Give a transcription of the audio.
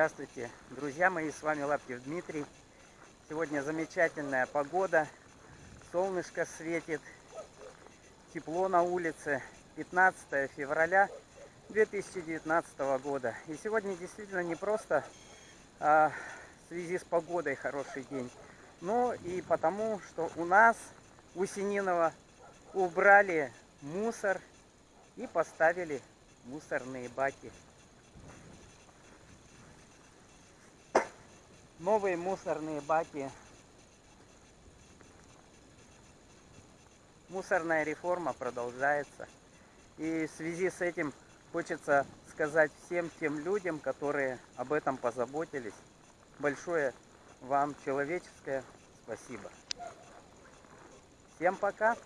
Здравствуйте, друзья мои, с вами Лаптев Дмитрий. Сегодня замечательная погода, солнышко светит, тепло на улице. 15 февраля 2019 года. И сегодня действительно не просто а, в связи с погодой хороший день, но и потому, что у нас у Сининого убрали мусор и поставили мусорные баки. Новые мусорные баки. Мусорная реформа продолжается. И в связи с этим хочется сказать всем тем людям, которые об этом позаботились, большое вам человеческое спасибо. Всем пока!